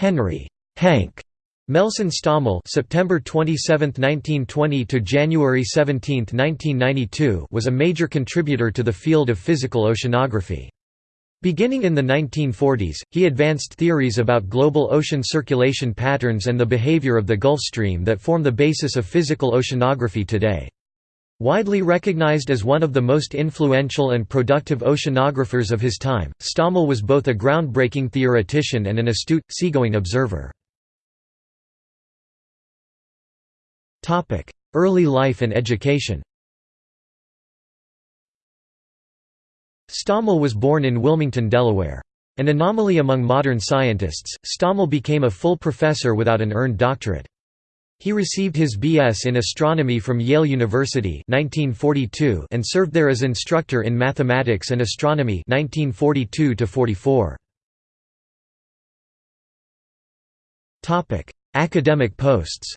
Henry Hank Melson Stommel September 27, 1920 to January 17, 1992 was a major contributor to the field of physical oceanography. Beginning in the 1940s, he advanced theories about global ocean circulation patterns and the behavior of the Gulf Stream that form the basis of physical oceanography today. Widely recognized as one of the most influential and productive oceanographers of his time, Stommel was both a groundbreaking theoretician and an astute, seagoing observer. Early life and education Stommel was born in Wilmington, Delaware. An anomaly among modern scientists, Stommel became a full professor without an earned doctorate. He received his B.S. in astronomy from Yale University 1942 and served there as instructor in mathematics and astronomy 1942 -44. Academic posts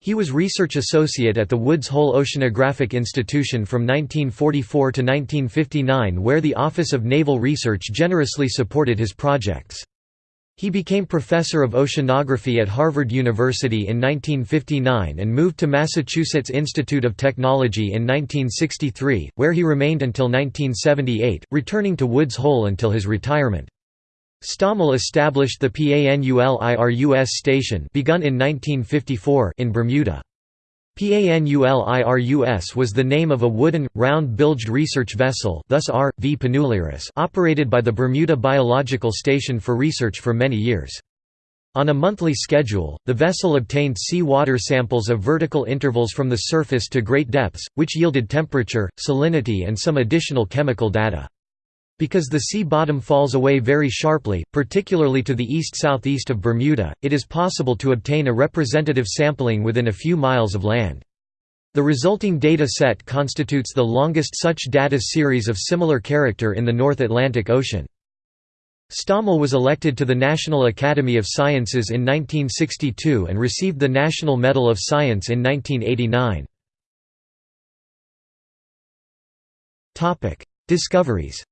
He was research associate at the Woods Hole Oceanographic Institution from 1944 to 1959 where the Office of Naval Research generously supported his projects. He became professor of oceanography at Harvard University in 1959 and moved to Massachusetts Institute of Technology in 1963, where he remained until 1978, returning to Woods Hole until his retirement. Stommel established the PANULIRUS station begun in 1954 in Bermuda. PANULIRUS was the name of a wooden, round-bilged research vessel thus R. V. Panulirus operated by the Bermuda Biological Station for research for many years. On a monthly schedule, the vessel obtained sea water samples of vertical intervals from the surface to great depths, which yielded temperature, salinity and some additional chemical data. Because the sea bottom falls away very sharply, particularly to the east-southeast of Bermuda, it is possible to obtain a representative sampling within a few miles of land. The resulting data set constitutes the longest such data series of similar character in the North Atlantic Ocean. Stommel was elected to the National Academy of Sciences in 1962 and received the National Medal of Science in 1989. Discoveries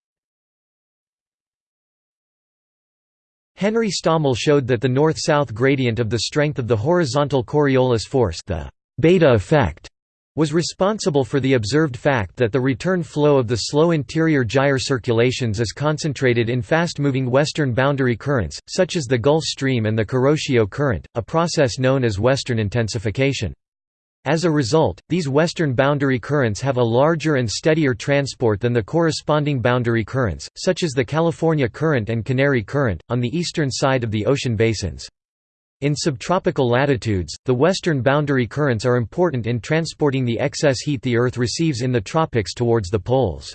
Henry Stommel showed that the north-south gradient of the strength of the horizontal Coriolis force the beta effect was responsible for the observed fact that the return flow of the slow interior gyre circulations is concentrated in fast-moving western boundary currents, such as the Gulf Stream and the Kuroshio Current, a process known as western intensification. As a result, these western boundary currents have a larger and steadier transport than the corresponding boundary currents, such as the California Current and Canary Current, on the eastern side of the ocean basins. In subtropical latitudes, the western boundary currents are important in transporting the excess heat the Earth receives in the tropics towards the poles.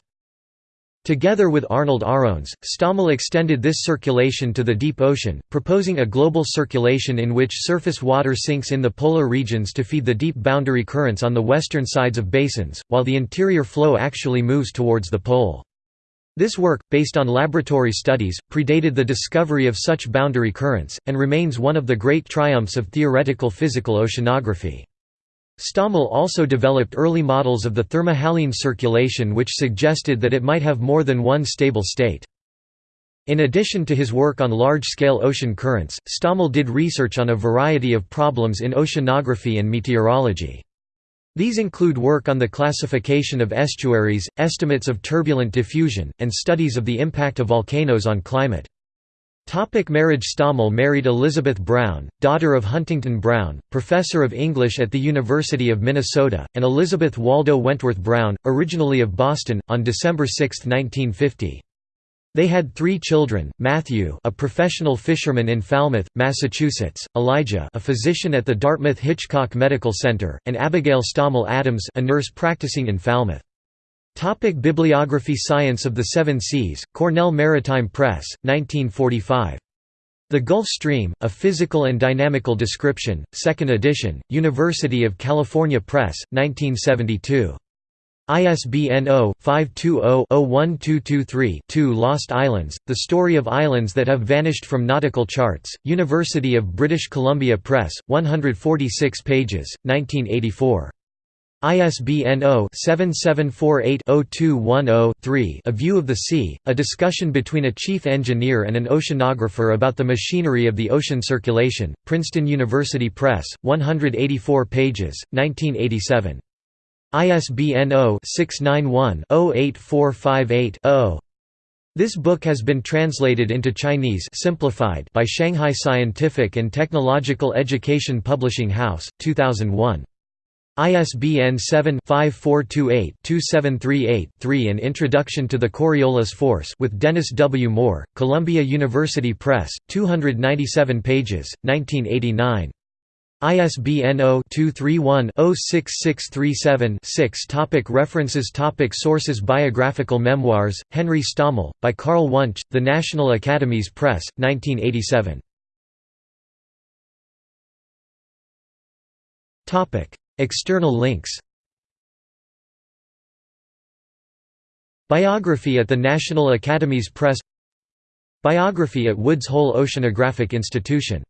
Together with Arnold Arons, Stommel extended this circulation to the deep ocean, proposing a global circulation in which surface water sinks in the polar regions to feed the deep boundary currents on the western sides of basins, while the interior flow actually moves towards the pole. This work, based on laboratory studies, predated the discovery of such boundary currents, and remains one of the great triumphs of theoretical physical oceanography. Stommel also developed early models of the thermohaline circulation which suggested that it might have more than one stable state. In addition to his work on large-scale ocean currents, Stommel did research on a variety of problems in oceanography and meteorology. These include work on the classification of estuaries, estimates of turbulent diffusion, and studies of the impact of volcanoes on climate. Topic marriage Stommel married Elizabeth Brown, daughter of Huntington Brown, professor of English at the University of Minnesota, and Elizabeth Waldo Wentworth Brown, originally of Boston, on December 6, 1950. They had three children, Matthew a professional fisherman in Falmouth, Massachusetts, Elijah a physician at the Dartmouth-Hitchcock Medical Center, and Abigail Stommel Adams a nurse practicing in Falmouth. Topic Bibliography Science of the Seven Seas, Cornell Maritime Press, 1945. The Gulf Stream, A Physical and Dynamical Description, 2nd edition, University of California Press, 1972. ISBN 0-520-01223-2 Lost Islands, The Story of Islands That Have Vanished from Nautical Charts, University of British Columbia Press, 146 pages, 1984. ISBN 0-7748-0210-3 A View of the Sea, a discussion between a chief engineer and an oceanographer about the machinery of the ocean circulation, Princeton University Press, 184 pages, 1987. ISBN 0-691-08458-0. This book has been translated into Chinese simplified by Shanghai Scientific and Technological Education Publishing House, 2001. ISBN 7-5428-2738-3 An Introduction to the Coriolis Force with Dennis W. Moore, Columbia University Press, 297 pages, 1989. ISBN 0-231-06637-6 Topic References Topic Sources Biographical Memoirs, Henry Stommel, by Carl Wunsch, The National Academies Press, 1987. External links. Biography at the National Academies Press. Biography at Woods Hole Oceanographic Institution